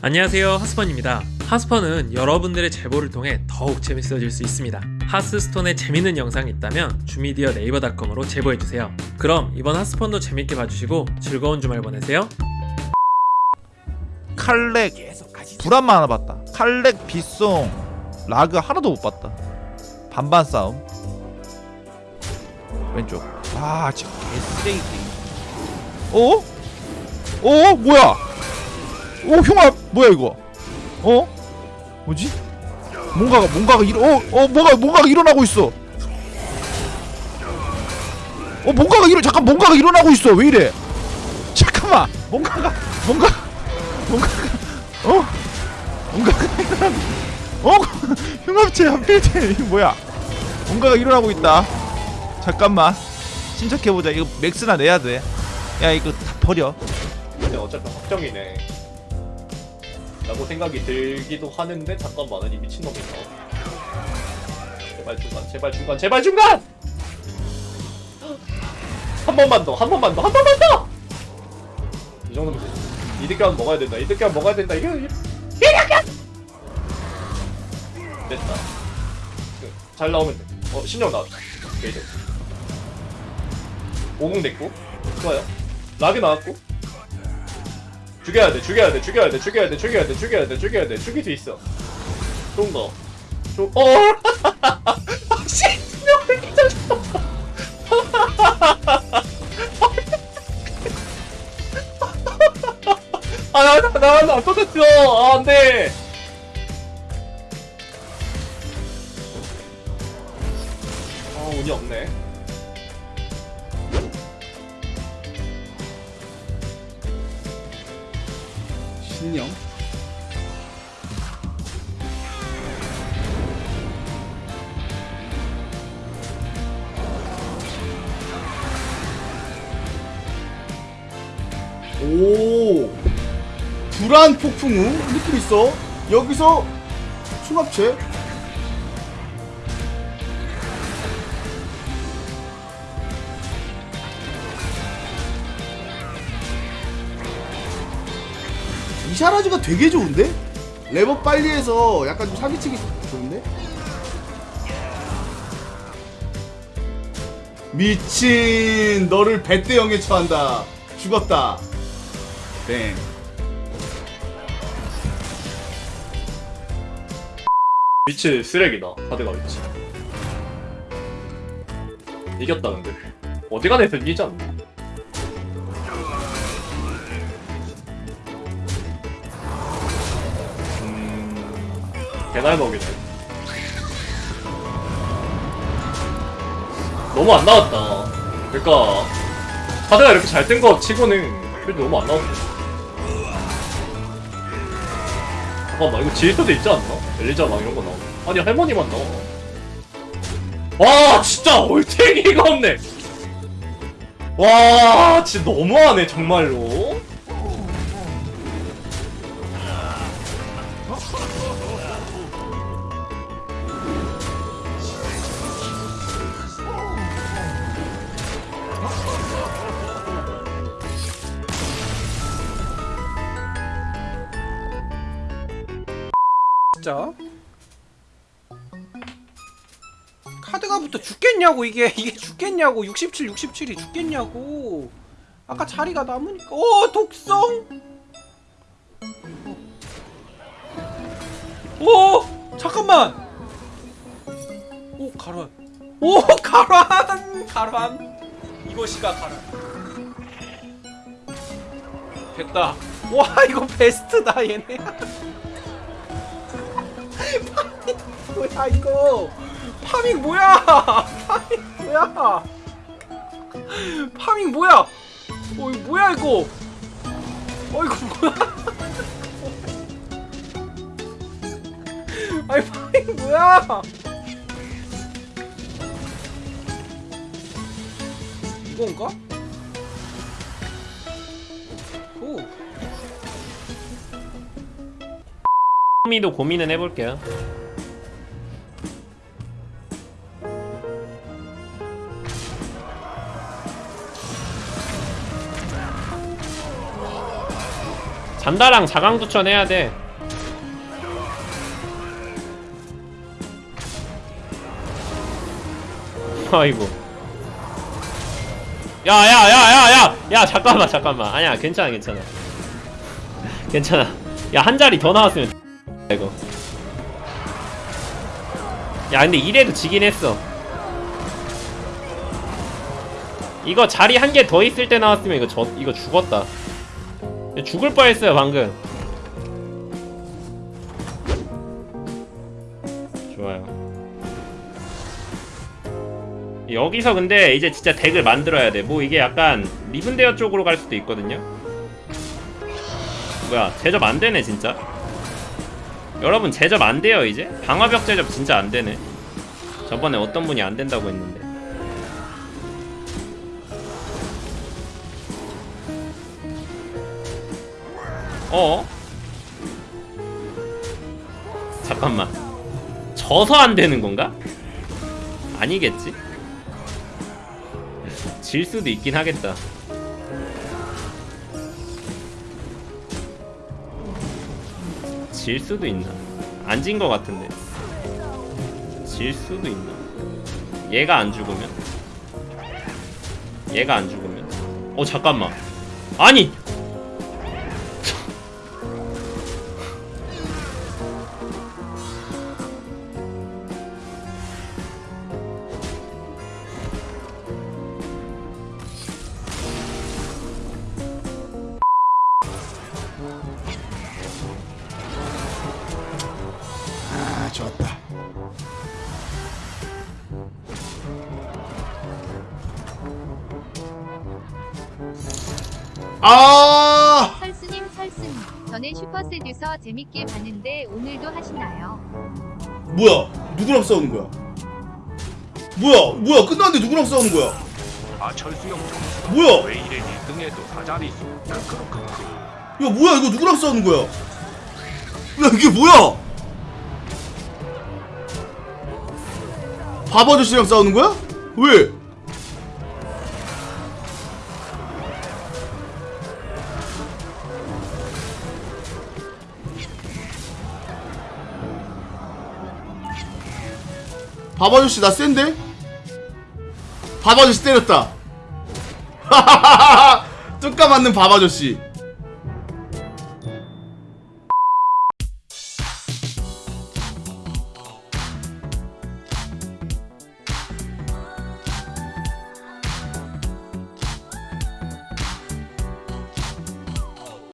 안녕하세요 하스펀입니다. 하스펀은 여러분들의 제보를 통해 더욱 재밌어질 수 있습니다. 하스스톤에 재밌는 영상이 있다면 주미디어 네이버닷컴으로 제보해주세요. 그럼 이번 하스펀도 재밌게 봐주시고 즐거운 주말 보내세요. 칼렉. 불안만 하나 봤다. 칼렉 빗송 라그 하나도 못 봤다. 반반 싸움. 왼쪽. 아 진짜 개쓰레기 어? 어? 뭐야 오 흉아 뭐야 이거? 어? 뭐지? 뭔가가 뭔가가 일어 어, 어 뭐가 뭔가가 일어나고 있어. 어 뭔가가 일어 잠깐 뭔가가 일어나고 있어. 왜 이래? 잠깐만. 뭔가가 뭔가 뭔가가 어? 뭔가가 어? 흉합체 한필체 이거 뭐야? 뭔가가 일어나고 있다. 잠깐만. 침착해보자. 이거 맥스나 내야 돼야 이거 다 버려. 근데 어차피 확정이네 라고 생각이 들기도 하는데 잠깐만 이 미친놈이 있어 제발 중간 제발 중간 제발 중간! 한 번만 더 한 번만 더 한 번만 더 이 정도면 되지. 이득감 먹어야 된다 이득감 먹어야 된다 이거. 이득감 됐다. 그, 잘 나오면 돼어 신령 나왔다. 게이드 50 됐고 좋아요. 락이 나왔고 죽여야 돼, 죽여야 돼, 죽여야 돼, 죽여야 돼, 죽여야 돼, 죽여야 돼, 죽여야 돼, 죽일 수 있어. 좀 더. 좀, 어! 씨! 아, 나, 나, 나, 나, 터졌어! 아, 안 돼! 신령 오. 불안 폭풍 후 느낌 있어? 여기서 충합체 이샤라즈가 되게 좋은데? 레버 빨리 해서 약간 좀 사기치기 좋은데? 미친 너를 배대 영에 처한다. 죽었다. 땡. 위치 쓰레기다. 카드가 위치 이겼다 근데. 어디 가나 이기지 않나 개날 먹이네. 너무 안 나왔다. 그러니까 카드가 이렇게 잘 뜬 거 치고는 그래도 너무 안 나왔어 잠깐만 이거 지휘터도 있지 않나? 엘리자랑 이런 거 나오네 아니 할머니만 나와. 와 진짜 올탱이가 없네. 와 진짜 너무하네 정말로 진짜? 카드가 붙어 죽겠냐고 이게. 이게 죽겠냐고. 67 67이 죽겠냐고. 아까 자리가 남으니까. 오 독성! 오 잠깐만! 오 가란 오 가란 가란 이것이가 가란 됐다. 와 이거 베스트다 얘네 뭐야 이거? farming 뭐야? farming 뭐야? farming 뭐야? 어 이거 뭐야 이거? 어 이거 뭐야? 아니 farming 뭐야? 이건가? 오. 미도 고민은 해볼게요 잔다랑 자강두천 해야 돼. 아이고. 야야야야야 야 잠깐만 잠깐만. 아니야 괜찮아 괜찮아. 괜찮아. 야 한 자리 더 나왔으면 이거. 야 근데 이래도 지긴 했어. 이거 자리 한 개 더 있을 때 나왔으면 이거 저 이거 죽었다 죽을 뻔했어요 방금. 좋아요. 여기서 근데 이제 진짜 덱을 만들어야 돼뭐 이게 약간 리븐데어 쪽으로 갈 수도 있거든요. 뭐야 제접 안 되네 진짜. 여러분 제접 안 돼요 이제? 방화벽 제접 진짜 안 되네. 저번에 어떤 분이 안 된다고 했는데 어? 잠깐만 져서 안 되는 건가? 아니겠지? 질 수도 있긴 하겠다 질 수도 있나? 안진거 같은데 질 수도 있나? 얘가 안 죽으면? 얘가 안 죽으면? 어 잠깐만 아니 좋았다. 아! 설스님 설스님. 전에 슈퍼세듀서 재밌게 봤는데 오늘도 하시나요? 뭐야? 누구랑 싸우는 거야? 뭐야? 뭐야? 끝났는데 누구랑 싸우는 거야? 아 철수 형 뭐야? 왜 이래? 1등에도 사자리 수. 크크크크 야 뭐야? 이거 누구랑 싸우는 거야? 야 이게 뭐야 밥 아저씨랑 싸우는 거야? 왜? 밥 아저씨 나 센데? 밥 아저씨 때렸다 뚜까 맞는 밥 아저씨